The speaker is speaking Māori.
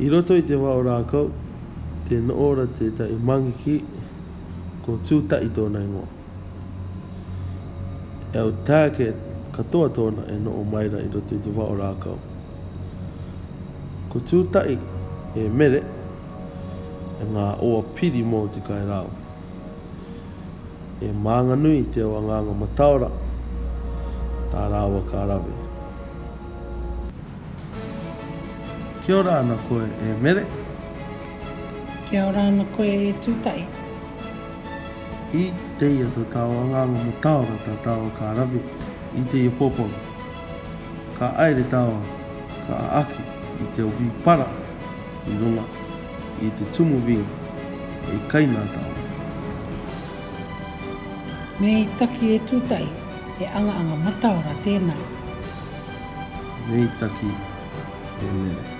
I roto i te wā o rākau, te noora te tai mangi ki, ko tūta i tōna ingoa. E au tāke katoa tōna e no o maira i roto i te wā o rākau. Ko tūta i e mere, e ngā oa piri mō te kai rāu. E mānganui te wā ngā ngā mataura, tā rāua kā kā rāwe. Kia ora ana koe e mere. Kia ora ana koe e tūtai. I te ia tō tāo angāma mo tāora tā tāo kā rabi, i te ia pōpono. Ka aere tāo, ka aki, i te ovi para, i runga, i te tumu vinga, e kaina tāo. Mei taki e tūtai, e anga anga mataora tēnā. Me taki e mere. taki e mere.